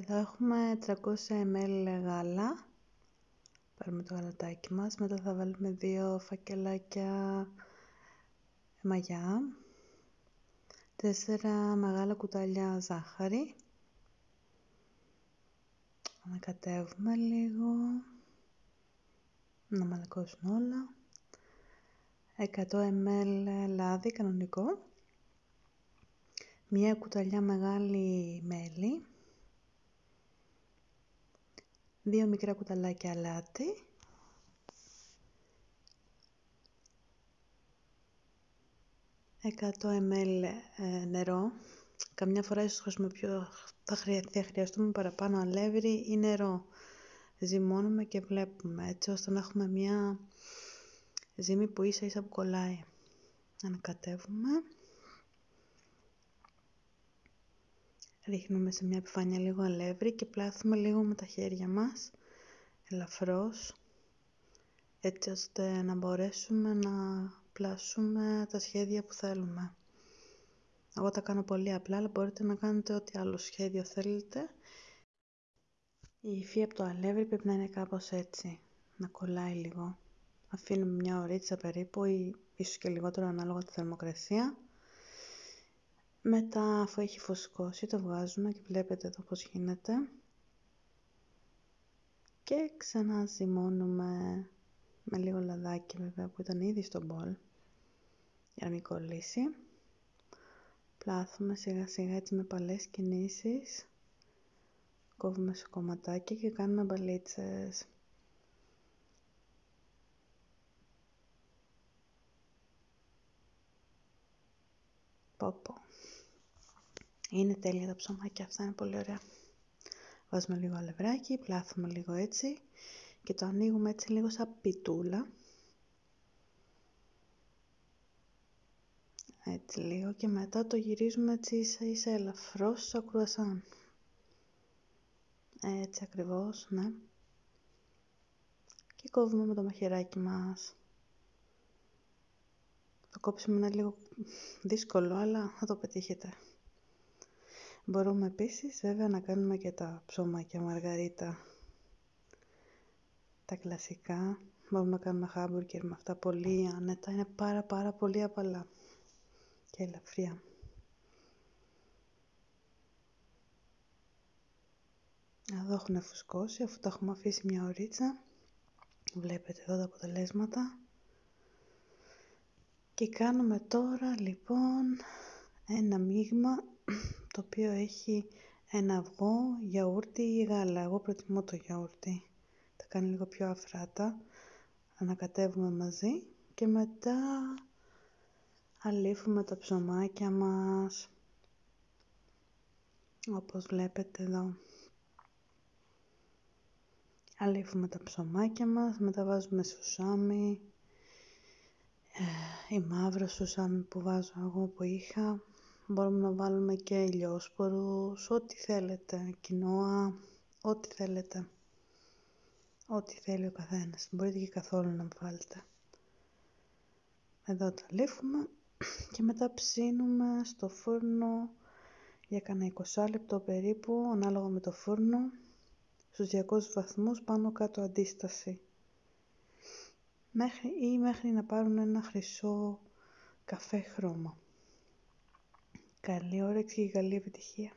Εδώ έχουμε 300 ml γάλα. Πάρουμε το γαλατάκι μας. Μετά θα βάλουμε δύο φακελάκια μαγιά. Τέσσερα μεγάλα κουτάλια ζάχαρη. Ανακατεύουμε λίγο. Να μαλακώσουν όλα. 100 ml λάδι κανονικό. Μια κουταλιά μεγάλη μέλι. Δύο μικρά κουταλάκια αλάτι. Εκατό ml ε, νερό. Καμιά φορά ίσως χρησιμοποιώ, θα, θα χρειαστούμε παραπάνω αλεύρι ή νερό. Ζυμώνουμε και βλέπουμε έτσι ώστε να έχουμε μια ζύμη που ίσα ίσα που κολλάει. Ανακατεύουμε. Ρίχνουμε σε μια επιφάνεια λίγο αλεύρι και πλάθουμε λίγο με τα χέρια μας, ελαφρώς, έτσι ώστε να μπορέσουμε να πλάσουμε τα σχέδια που θέλουμε. Εγώ τα κάνω πολύ απλά, αλλά μπορείτε να κάνετε ό,τι άλλο σχέδιο θέλετε. Η υφή από το αλεύρι πρέπει να είναι κάπως έτσι, να κολλάει λίγο. Αφήνουμε μια ωρίτσα περίπου ή ίσως και λιγότερο ανάλογα τη θερμοκρασία. Μετά αφού έχει φουσκώσει το βγάζουμε και βλέπετε εδώ πώς γίνεται. Και ξαναζυμώνουμε με λίγο λαδάκι βέβαια που ήταν ήδη στο μπολ για να μην κολλήσει. Πλάθουμε σιγά σιγά έτσι με παλές κινήσεις. Κόβουμε σε κομματάκια και κάνουμε μπαλίτσες. Πόπο. Είναι τέλεια τα ψωμάκια αυτά, είναι πολύ ωραία. Βάζουμε λίγο αλευράκι, πλάθουμε λίγο έτσι και το ανοίγουμε έτσι λίγο σαν πιτούλα. Έτσι λίγο και μετά το γυρίζουμε έτσι ίσα ίσα ελαφρώς σαν κρουασάν. Έτσι ακριβώς, ναι. Και κόβουμε με το μαχαιράκι μας. Το κόψιμο είναι λίγο δύσκολο, αλλά θα το πετύχετε. Μπορούμε επίσης βέβαια να κάνουμε και τα ψωμάκια μαργαρίτα. Τα κλασικά. Μπορούμε να κάνουμε χάμπουργκερ με αυτά πολύ άνετα. Είναι πάρα πάρα πολύ απαλά και ελαφριά. Εδώ έχουν φουσκώσει αφού τα έχουμε αφήσει μια ωρίτσα. Βλέπετε εδώ τα αποτελέσματα. Και κάνουμε τώρα λοιπόν ένα μείγμα το οποίο έχει ένα αυγό, γιαούρτι ή γάλα. Εγώ προτιμώ το γιαούρτι. Τα κάνει λίγο πιο αφράτα. Ανακατεύουμε μαζί και μετά αλήφουμε τα ψωμάκια μας. Όπως βλέπετε εδώ. Αλήφουμε τα ψωμάκια μας, μετά βάζουμε σουσάμι, ε, η μαύρο σουσάμι που βάζω εγώ που είχα, Μπορούμε να βάλουμε και ηλιόσπορους, ό,τι θέλετε, κοινόα, ό,τι θέλετε. Ό,τι θέλει ο καθένας. Μπορείτε και καθόλου να βάλετε. Εδώ τα λύφουμε και μετά ψήνουμε στο φούρνο για κανένα 20 λεπτό περίπου, ανάλογα με το φούρνο, στους 200 βαθμούς πάνω κάτω αντίσταση. Μέχρι, ή μέχρι να πάρουν ένα χρυσό καφέ χρώμα. Καλή όρεξη και καλή επιτυχία.